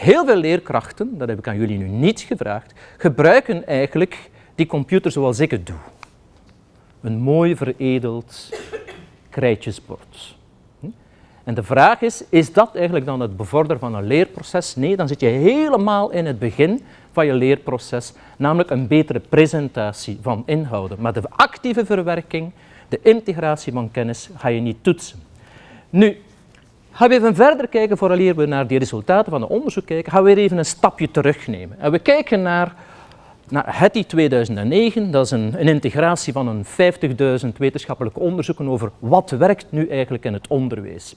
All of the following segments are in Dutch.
Heel veel leerkrachten, dat heb ik aan jullie nu niet gevraagd, gebruiken eigenlijk die computer zoals ik het doe. Een mooi veredeld krijtjesbord. En de vraag is, is dat eigenlijk dan het bevorderen van een leerproces? Nee, dan zit je helemaal in het begin van je leerproces, namelijk een betere presentatie van inhouden. Maar de actieve verwerking, de integratie van kennis, ga je niet toetsen. Nu, gaan we even verder kijken, vooraleer we naar die resultaten van het onderzoek kijken, gaan we weer even een stapje terugnemen. En we kijken naar, naar HETI 2009, dat is een, een integratie van een 50.000 wetenschappelijke onderzoeken over wat werkt nu eigenlijk in het onderwijs.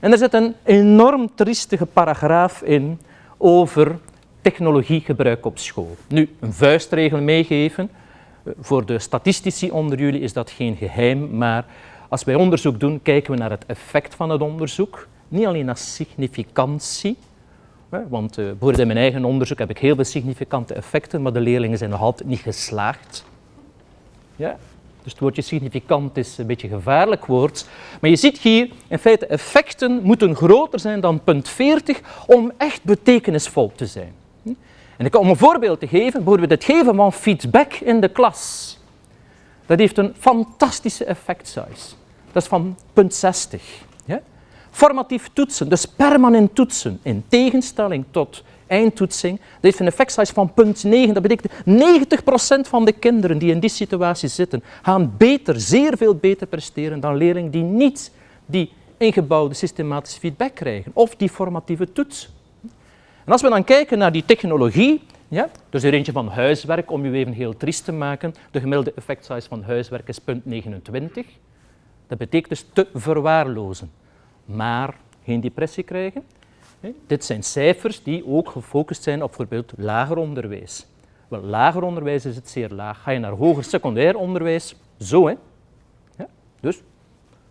En er zit een enorm triestige paragraaf in over technologiegebruik op school. Nu, een vuistregel meegeven. Voor de statistici onder jullie is dat geen geheim, maar als wij onderzoek doen, kijken we naar het effect van het onderzoek. Niet alleen naar significantie, want uh, bijvoorbeeld in mijn eigen onderzoek heb ik heel veel significante effecten, maar de leerlingen zijn nog altijd niet geslaagd. Ja? Dus het woordje significant is een beetje een gevaarlijk woord. Maar je ziet hier, in feite, effecten moeten groter zijn dan punt 40 om echt betekenisvol te zijn. En ik, om een voorbeeld te geven, bijvoorbeeld het geven van feedback in de klas. Dat heeft een fantastische effect size. Dat is van punt 60. Formatief toetsen, dus permanent toetsen, in tegenstelling tot eindtoetsing, dat heeft een effect size van punt 9. Dat betekent 90% van de kinderen die in die situatie zitten, gaan beter, zeer veel beter presteren dan leerlingen die niet die ingebouwde systematische feedback krijgen of die formatieve toets. En als we dan kijken naar die technologie, ja, dus er eentje van huiswerk, om u even heel triest te maken. De gemiddelde effect size van huiswerk is 0,29. Dat betekent dus te verwaarlozen, maar geen depressie krijgen. Dit zijn cijfers die ook gefocust zijn op bijvoorbeeld lager onderwijs. Wel, lager onderwijs is het zeer laag. Ga je naar hoger secundair onderwijs, zo hè. Ja, dus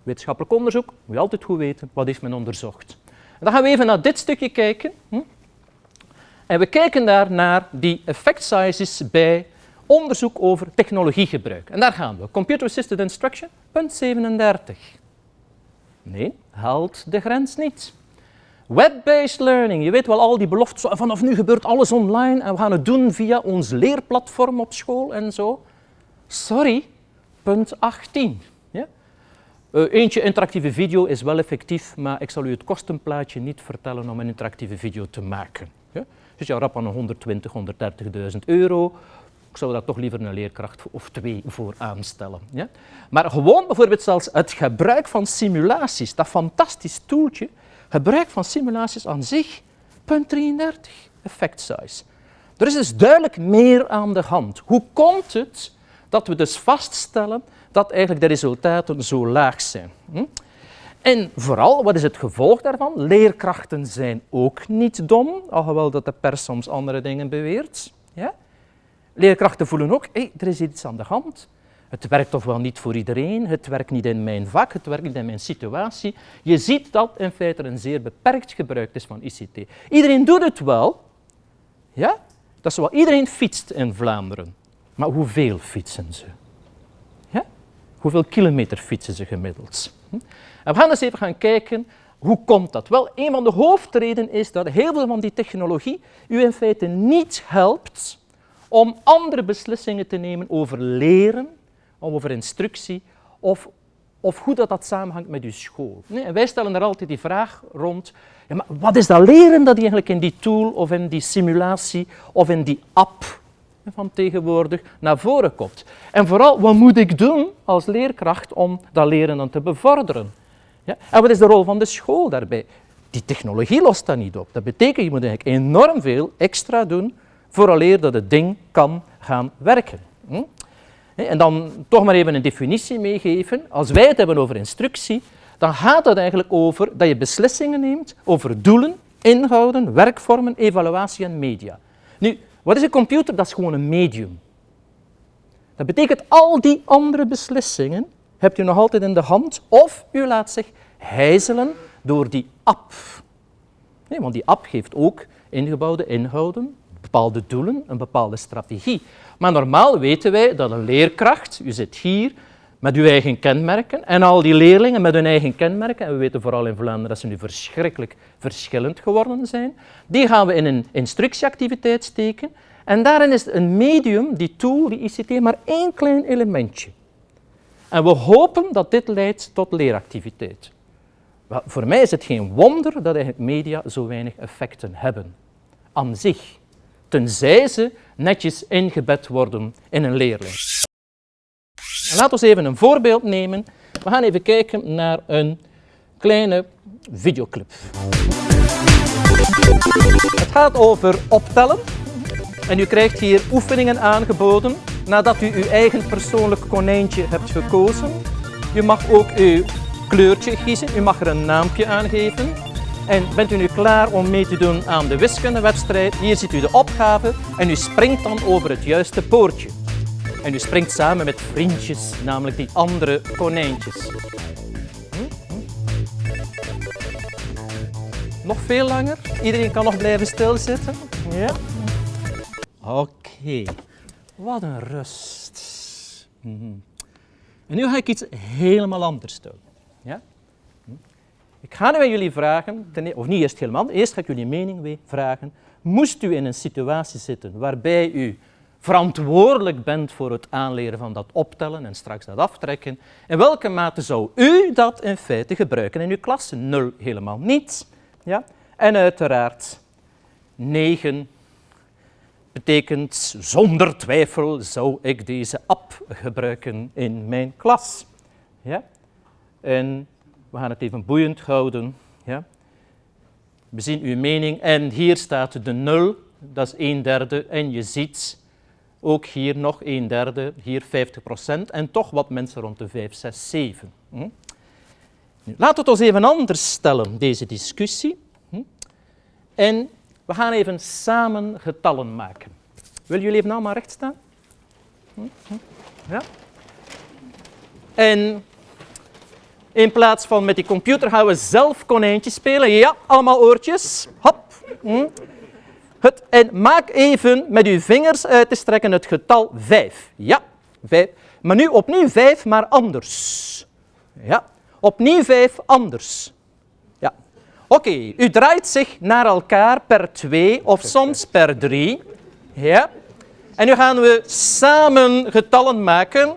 wetenschappelijk onderzoek, moet je altijd goed weten, wat heeft men onderzocht. En dan gaan we even naar dit stukje kijken. Hm? En we kijken daar naar die effect sizes bij onderzoek over technologiegebruik. En daar gaan we. Computer Assisted Instruction, punt 37. Nee, haalt de grens niet. Web-based learning, je weet wel al die beloftes, vanaf nu gebeurt alles online en we gaan het doen via ons leerplatform op school en zo. Sorry, punt 18. Ja? Uh, eentje interactieve video is wel effectief, maar ik zal u het kostenplaatje niet vertellen om een interactieve video te maken. Ja? Dus je rap aan 120, 130.000 euro. Zou daar toch liever een leerkracht of twee voor aanstellen. Ja? Maar gewoon bijvoorbeeld zelfs het gebruik van simulaties, dat fantastisch toeltje, gebruik van simulaties aan zich, punt 33, effect size. Er is dus duidelijk meer aan de hand. Hoe komt het dat we dus vaststellen dat eigenlijk de resultaten zo laag zijn? Hm? En vooral, wat is het gevolg daarvan? Leerkrachten zijn ook niet dom, alhoewel dat de pers soms andere dingen beweert. Ja? Leerkrachten voelen ook, hé, er is iets aan de hand. Het werkt toch wel niet voor iedereen, het werkt niet in mijn vak, het werkt niet in mijn situatie. Je ziet dat in feite een zeer beperkt gebruik is van ICT. Iedereen doet het wel, ja? Dat is wel, iedereen fietst in Vlaanderen. Maar hoeveel fietsen ze? Ja? Hoeveel kilometer fietsen ze gemiddeld? Hm? En we gaan eens even gaan kijken, hoe komt dat? Wel, een van de hoofdredenen is dat heel veel van die technologie u in feite niet helpt om andere beslissingen te nemen over leren, over instructie of, of hoe dat, dat samenhangt met uw school. Nee, en wij stellen er altijd die vraag rond, ja, maar wat is dat leren dat eigenlijk in die tool of in die simulatie of in die app van tegenwoordig naar voren komt? En vooral, wat moet ik doen als leerkracht om dat leren dan te bevorderen? Ja? En wat is de rol van de school daarbij? Die technologie lost dat niet op. Dat betekent, je moet eigenlijk enorm veel extra doen vooraleer dat het ding kan gaan werken. Hm? En dan toch maar even een definitie meegeven. Als wij het hebben over instructie, dan gaat het eigenlijk over dat je beslissingen neemt over doelen, inhouden, werkvormen, evaluatie en media. Nu, wat is een computer? Dat is gewoon een medium. Dat betekent al die andere beslissingen hebt u nog altijd in de hand of u laat zich hijzelen door die app. Nee, want die app geeft ook ingebouwde inhouden, bepaalde doelen, een bepaalde strategie. Maar normaal weten wij dat een leerkracht, u zit hier, met uw eigen kenmerken en al die leerlingen met hun eigen kenmerken, en we weten vooral in Vlaanderen dat ze nu verschrikkelijk verschillend geworden zijn, die gaan we in een instructieactiviteit steken en daarin is een medium, die tool, die ICT, maar één klein elementje. En we hopen dat dit leidt tot leeractiviteit. Voor mij is het geen wonder dat media zo weinig effecten hebben aan zich, tenzij ze netjes ingebed worden in een leerling. Laten we even een voorbeeld nemen. We gaan even kijken naar een kleine videoclip. Het gaat over optellen. En u krijgt hier oefeningen aangeboden nadat u uw eigen persoonlijk konijntje hebt gekozen. U mag ook uw kleurtje kiezen, u mag er een naampje aan geven. En bent u nu klaar om mee te doen aan de wiskundewedstrijd? Hier ziet u de opgave en u springt dan over het juiste poortje. En u springt samen met vriendjes, namelijk die andere konijntjes. Nog veel langer? Iedereen kan nog blijven stilzitten? Ja? Oké. Wat een rust. Mhm. En nu ga ik iets helemaal anders doen. Ja? Ik ga nu aan jullie vragen, e- of niet eerst helemaal, eerst ga ik jullie mening vragen. Moest u in een situatie zitten waarbij u verantwoordelijk bent voor het aanleren van dat optellen en straks dat aftrekken, in welke mate zou u dat in feite gebruiken in uw klas? Nul helemaal niet. Ja? En uiteraard 9 betekent zonder twijfel zou ik deze app gebruiken in mijn klas. Ja? En we gaan het even boeiend houden. Ja? We zien uw mening en hier staat de 0, dat is een derde. En je ziet ook hier nog een derde, hier 50 procent en toch wat mensen rond de 5, 6, 7. Hm? Laten we het ons even anders stellen, deze discussie. Hm? En we gaan even samen getallen maken. Willen jullie even allemaal recht staan? Hm? hm? Ja? En in plaats van met die computer gaan we zelf konijntjes spelen. Ja, allemaal oortjes. Hop. Hm? Het, en maak even met uw vingers uit te strekken het getal 5. Ja, 5. Maar nu opnieuw 5, maar anders. Ja, opnieuw 5, anders. Ja. Oké, u draait zich naar elkaar per 2 of soms per 3. Ja. En nu gaan we samen getallen maken.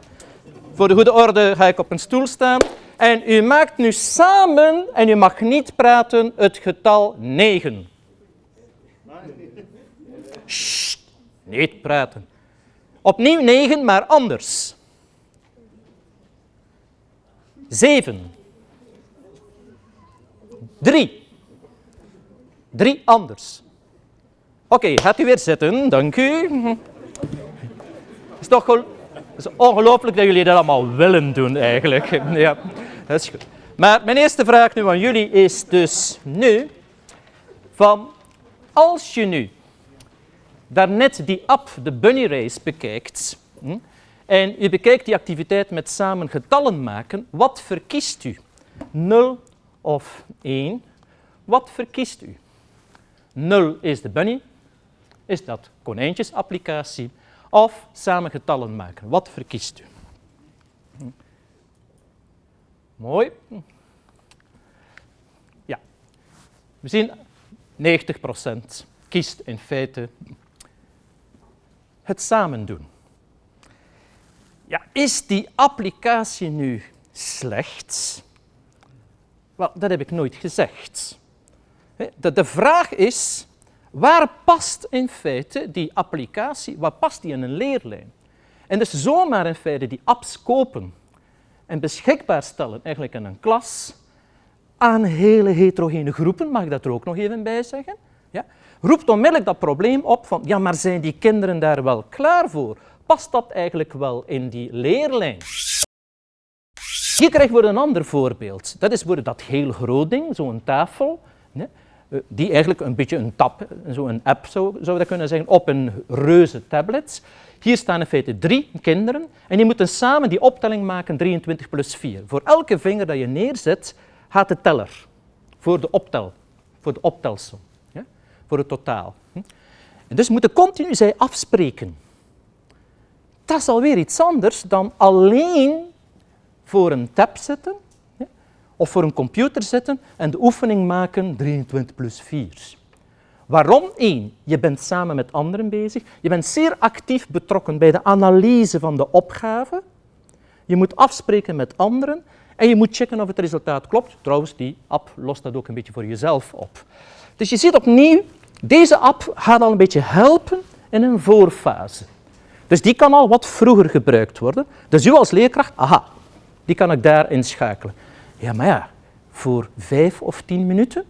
Voor de goede orde ga ik op een stoel staan. En u maakt nu samen, en u mag niet praten, het getal 9. Sst, niet praten. Opnieuw 9, maar anders. 7. 3. 3 anders. Oké, gaat u weer zitten, dank u. Het is toch ongelooflijk dat jullie dat allemaal willen doen eigenlijk. Ja, dat is goed. Maar mijn eerste vraag nu aan jullie is dus nu, van als je nu daarnet die app, de Bunny Race, bekijkt, hm, en u bekijkt die activiteit met samen getallen maken, wat verkiest u? 0 of 1? Wat verkiest u? 0 is de Bunny, is dat konijntjesapplicatie, of samen getallen maken. Wat verkiest u? Hm. Mooi. Ja, we zien 90% kiest in feite het samen doen. Ja, is die applicatie nu slecht? Wel, dat heb ik nooit gezegd. De, vraag is, waar past in feite die applicatie, waar past die in een leerlijn? En dus zomaar in feite die apps kopen en beschikbaar stellen eigenlijk in een klas aan hele heterogene groepen, mag ik dat er ook nog even bij zeggen, ja, roept onmiddellijk dat probleem op van, ja, maar zijn die kinderen daar wel klaar voor? Past dat eigenlijk wel in die leerlijn? Hier krijgen we een ander voorbeeld. Dat is dat heel groot ding, zo'n tafel, eh, die eigenlijk een beetje een tab, zo'n app zou, zou dat kunnen zeggen, op een reuze tablet. Hier staan in feite drie kinderen en die moeten samen die optelling maken 23 plus 4. Voor elke vinger dat je neerzet, gaat de teller voor de optel, voor de optelsom voor het totaal. En dus moeten continu zij afspreken. Dat is alweer iets anders dan alleen voor een tab zitten of voor een computer zitten en de oefening maken 23 plus 4. Waarom? Eén, je bent samen met anderen bezig. Je bent zeer actief betrokken bij de analyse van de opgave. Je moet afspreken met anderen en je moet checken of het resultaat klopt. Trouwens, die app lost dat ook een beetje voor jezelf op. Dus je ziet opnieuw, deze app gaat al een beetje helpen in een voorfase. Dus die kan al wat vroeger gebruikt worden. Dus u als leerkracht, aha, die kan ik daar inschakelen. Ja, maar ja, voor vijf of tien minuten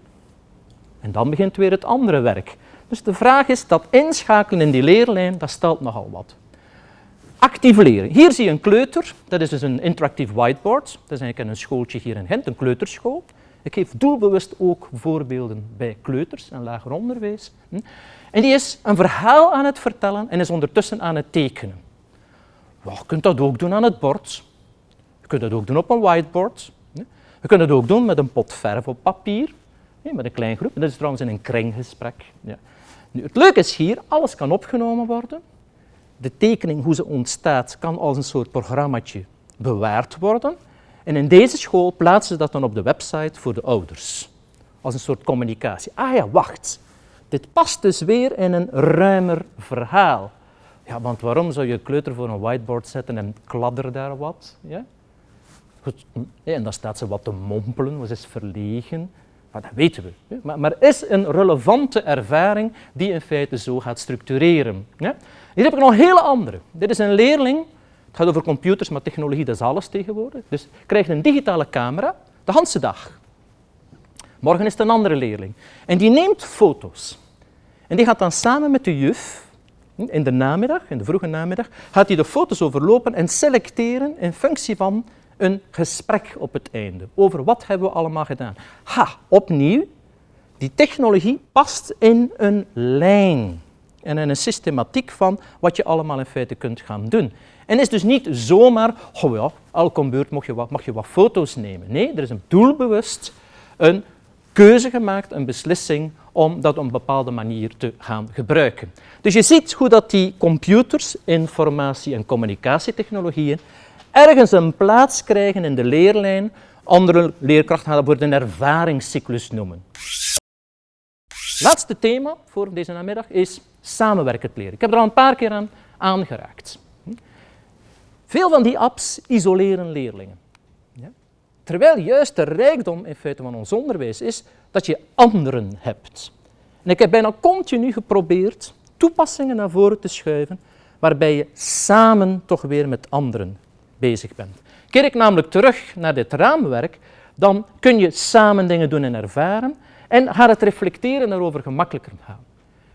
en dan begint weer het andere werk. Dus de vraag is, dat inschakelen in die leerlijn, dat stelt nogal wat. Actief leren. Hier zie je een kleuter, dat is dus een interactieve whiteboard. Dat is eigenlijk een schooltje hier in Gent, een kleuterschool. Ik geef doelbewust ook voorbeelden bij kleuters en lager onderwijs. Hm. En die is een verhaal aan het vertellen en is ondertussen aan het tekenen. je kunt dat ook doen aan het bord. Je kunt dat ook doen op een whiteboard. Hm. Je kunt het ook doen met een pot verf op papier met een klein groep. Dat is trouwens in een kringgesprek. Ja. Nu, het leuke is hier, alles kan opgenomen worden. De tekening, hoe ze ontstaat, kan als een soort programmaatje bewaard worden. En in deze school plaatsen ze dat dan op de website voor de ouders. Als een soort communicatie. Ah ja, wacht. Dit past dus weer in een ruimer verhaal. Ja, want waarom zou je kleuter voor een whiteboard zetten en kladder daar wat? Ja? Goed. En dan staat ze wat te mompelen, ze is verlegen. Dat weten we. Maar, maar is een relevante ervaring die in feite zo gaat structureren. Hier heb ik nog een hele andere. Dit is een leerling, het gaat over computers, maar technologie dat is alles tegenwoordig. Dus krijgt een digitale camera de hele dag. Morgen is het een andere leerling. En die neemt foto's. En die gaat dan samen met de juf, in de namiddag, in de vroege namiddag, gaat hij de foto's overlopen en selecteren in functie van een gesprek op het einde over wat hebben we allemaal gedaan. Ha, opnieuw, die technologie past in een lijn en in een systematiek van wat je allemaal in feite kunt gaan doen. En is dus niet zomaar, oh ja, elke beurt mag je, wat, mag je wat foto's nemen. Nee, er is een doelbewust een keuze gemaakt, een beslissing om dat op een bepaalde manier te gaan gebruiken. Dus je ziet hoe dat die computers, informatie- en communicatietechnologieën ergens een plaats krijgen in de leerlijn. Andere leerkrachten gaan dat voor een ervaringscyclus noemen. Laatste thema voor deze namiddag is samenwerkend leren. Ik heb er al een paar keer aan aangeraakt. Veel van die apps isoleren leerlingen. Terwijl juist de rijkdom in feite van ons onderwijs is dat je anderen hebt. En ik heb bijna continu geprobeerd toepassingen naar voren te schuiven waarbij je samen toch weer met anderen bezig bent. Keer ik namelijk terug naar dit raamwerk, dan kun je samen dingen doen en ervaren en gaat het reflecteren daarover gemakkelijker gaan.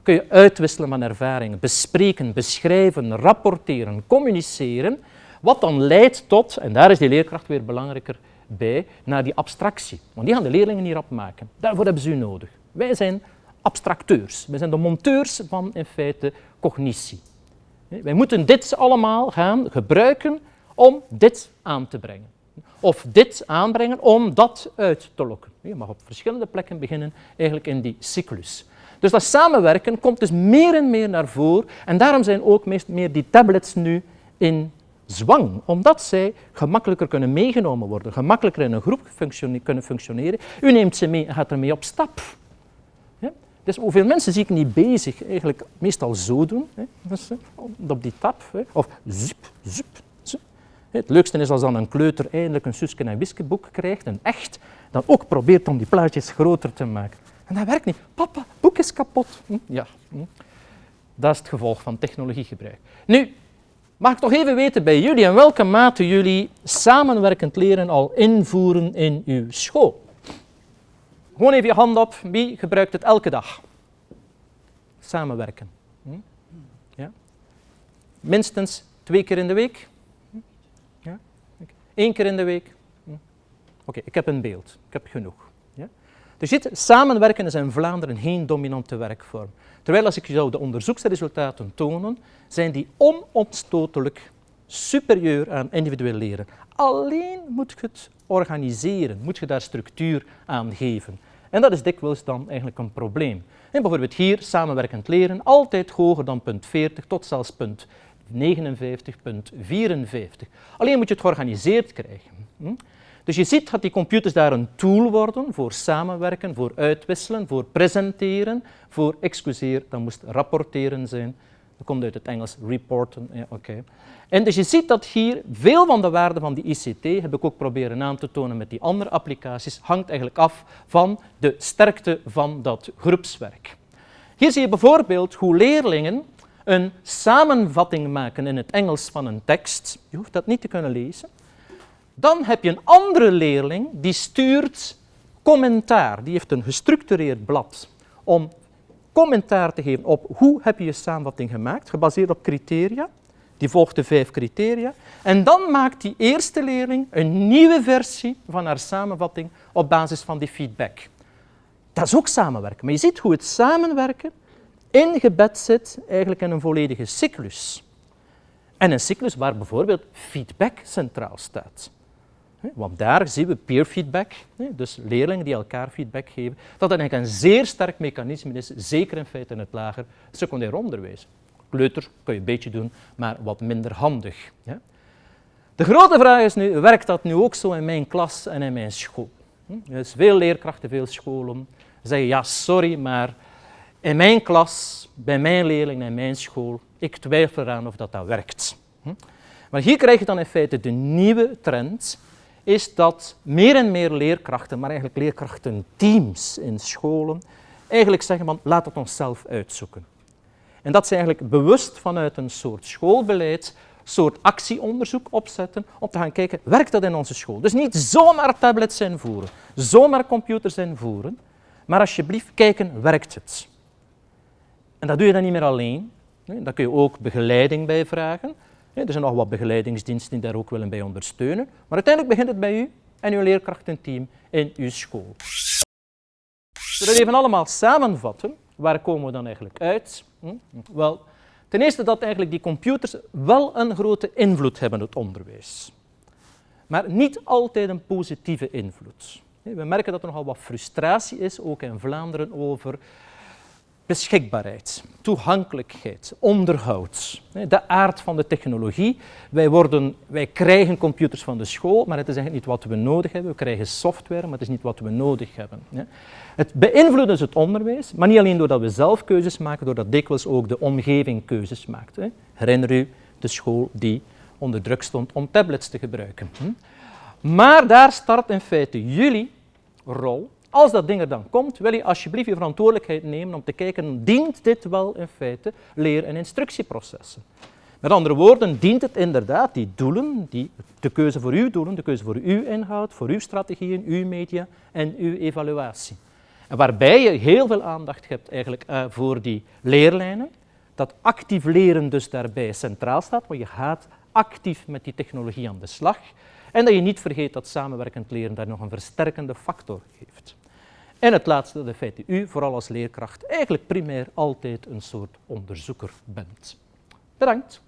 Kun je uitwisselen van ervaringen, bespreken, beschrijven, rapporteren, communiceren, wat dan leidt tot, en daar is die leerkracht weer belangrijker bij, naar die abstractie. Want die gaan de leerlingen hier opmaken. Daarvoor hebben ze u nodig. Wij zijn abstracteurs, wij zijn de monteurs van in feite cognitie. Wij moeten dit allemaal gaan gebruiken om dit aan te brengen. Of dit aanbrengen om dat uit te lokken. Je mag op verschillende plekken beginnen, eigenlijk in die cyclus. Dus dat samenwerken komt dus meer en meer naar voren en daarom zijn ook meest meer die tablets nu in zwang, omdat zij gemakkelijker kunnen meegenomen worden, gemakkelijker in een groep kunnen functioneren. U neemt ze mee en gaat ermee op stap. Ja? Dus hoeveel mensen zie ik niet bezig, eigenlijk meestal zo doen, hè? Dus, op die tap, hè? of zup, zup, het leukste is als dan een kleuter eindelijk een Suske en Wiske boek krijgt, een echt, dan ook probeert om die plaatjes groter te maken. En dat werkt niet. Papa, boek is kapot. Hm? Ja, hm. dat is het gevolg van technologiegebruik. Nu, mag ik toch even weten bij jullie in welke mate jullie samenwerkend leren al invoeren in uw school? Gewoon even je hand op. Wie gebruikt het elke dag? Samenwerken. Hm? Ja? Minstens twee keer in de week? Eén keer in de week? Hm. Oké, ik heb een beeld. Ik heb genoeg. Ja? Dus dit samenwerken is in Vlaanderen geen dominante werkvorm. Terwijl als ik jou de onderzoeksresultaten tonen, zijn die onomstotelijk superieur aan individueel leren. Alleen moet je het organiseren, moet je daar structuur aan geven. En dat is dikwijls dan eigenlijk een probleem. En bijvoorbeeld hier, samenwerkend leren, altijd hoger dan punt 40 tot zelfs punt 59,54. Alleen moet je het georganiseerd krijgen. Hm? Dus je ziet dat die computers daar een tool worden voor samenwerken, voor uitwisselen, voor presenteren, voor, excuseer, dat moest rapporteren zijn. Dat komt uit het Engels reporten. Ja. En dus je ziet dat hier veel van de waarde van die ICT, heb ik ook proberen aan te tonen met die andere applicaties, hangt eigenlijk af van de sterkte van dat groepswerk. Hier zie je bijvoorbeeld hoe leerlingen een samenvatting maken in het Engels van een tekst. Je hoeft dat niet te kunnen lezen. Dan heb je een andere leerling die stuurt commentaar. Die heeft een gestructureerd blad om commentaar te geven op hoe heb je je samenvatting gemaakt, gebaseerd op criteria. Die volgt de vijf criteria. En dan maakt die eerste leerling een nieuwe versie van haar samenvatting op basis van die feedback. Dat is ook samenwerken. Maar je ziet hoe het samenwerken ingebed zit eigenlijk in een volledige cyclus. En een cyclus waar bijvoorbeeld feedback centraal staat. Want daar zien we peer feedback, dus leerlingen die elkaar feedback geven, dat dat eigenlijk een zeer sterk mechanisme is, zeker in feite in het lager secundair onderwijs. Kleuter kun je een beetje doen, maar wat minder handig. De grote vraag is nu, werkt dat nu ook zo in mijn klas en in mijn school? Dus veel leerkrachten, veel scholen zeggen, ja sorry, maar in mijn klas, bij mijn leerlingen in mijn school, ik twijfel eraan of dat, dat werkt. Maar hier krijg je dan in feite de nieuwe trend is dat meer en meer leerkrachten, maar eigenlijk leerkrachtenteams in scholen, eigenlijk zeggen van laat het onszelf uitzoeken. En dat ze eigenlijk bewust vanuit een soort schoolbeleid, soort actieonderzoek opzetten om te gaan kijken, werkt dat in onze school? Dus niet zomaar tablets invoeren, zomaar computers invoeren, maar alsjeblieft kijken, werkt het? En dat doe je dan niet meer alleen. Daar kun je ook begeleiding bij vragen. Er zijn nog wat begeleidingsdiensten die daar ook willen bij ondersteunen. Maar uiteindelijk begint het bij u en uw leerkrachtenteam in uw school. Zullen we even allemaal samenvatten? Waar komen we dan eigenlijk uit? Hm? Wel, ten eerste dat eigenlijk die computers wel een grote invloed hebben op het onderwijs. Maar niet altijd een positieve invloed. We merken dat er nogal wat frustratie is, ook in Vlaanderen, over beschikbaarheid, toegankelijkheid, onderhoud, de aard van de technologie. Wij, worden, wij krijgen computers van de school, maar het is eigenlijk niet wat we nodig hebben. We krijgen software, maar het is niet wat we nodig hebben. Het beïnvloedt dus het onderwijs, maar niet alleen doordat we zelf keuzes maken, doordat dikwijls ook de omgeving keuzes maakt. Herinner u de school die onder druk stond om tablets te gebruiken. Hm? Maar daar start in feite jullie rol als dat ding er dan komt, wil je alsjeblieft je verantwoordelijkheid nemen om te kijken, dient dit wel in feite leer- en instructieprocessen? Met andere woorden, dient het inderdaad die doelen, die, de keuze voor uw doelen, de keuze voor uw inhoud, voor uw strategieën, uw media en uw evaluatie. En waarbij je heel veel aandacht hebt eigenlijk uh, voor die leerlijnen, dat actief leren dus daarbij centraal staat, want je gaat actief met die technologie aan de slag. En dat je niet vergeet dat samenwerkend leren daar nog een versterkende factor heeft. En het laatste, de feit dat u vooral als leerkracht eigenlijk primair altijd een soort onderzoeker bent. Bedankt.